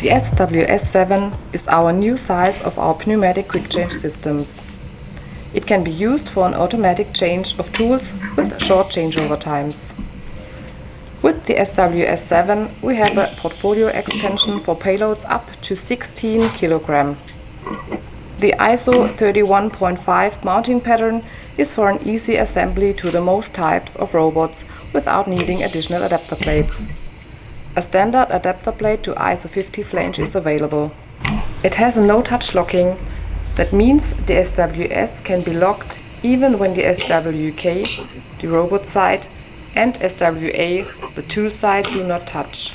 The SWS7 is our new size of our pneumatic quick change systems. It can be used for an automatic change of tools with short changeover times. With the SWS7 we have a portfolio extension for payloads up to 16 kg. The ISO 31.5 mounting pattern is for an easy assembly to the most types of robots without needing additional adapter plates. A standard adapter plate to ISO 50 flange is available. It has a no-touch locking, that means the SWS can be locked even when the SWK, the robot side, and SWA, the tool side, do not touch.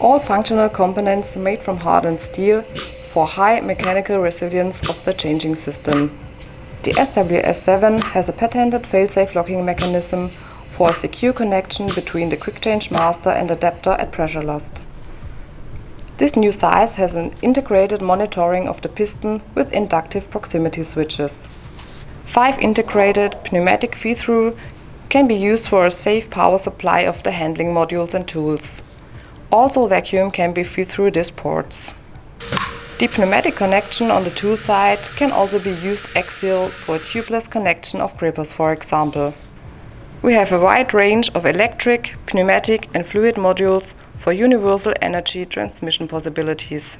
All functional components made from hardened steel for high mechanical resilience of the changing system. The SWS7 has a patented fail-safe locking mechanism for a secure connection between the quick change master and adapter at pressure loss. This new size has an integrated monitoring of the piston with inductive proximity switches. Five integrated pneumatic feed-through can be used for a safe power supply of the handling modules and tools. Also vacuum can be feed through these ports. The pneumatic connection on the tool side can also be used axial for a tubeless connection of grippers for example. We have a wide range of electric, pneumatic and fluid modules for universal energy transmission possibilities.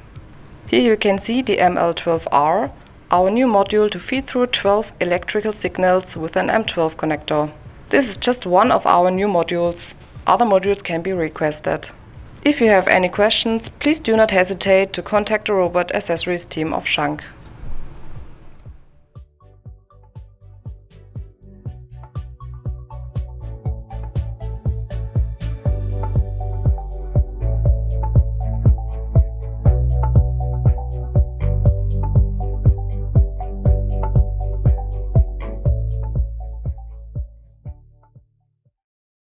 Here you can see the ML12R, our new module to feed through 12 electrical signals with an M12 connector. This is just one of our new modules. Other modules can be requested. If you have any questions, please do not hesitate to contact the robot accessories team of Schunk.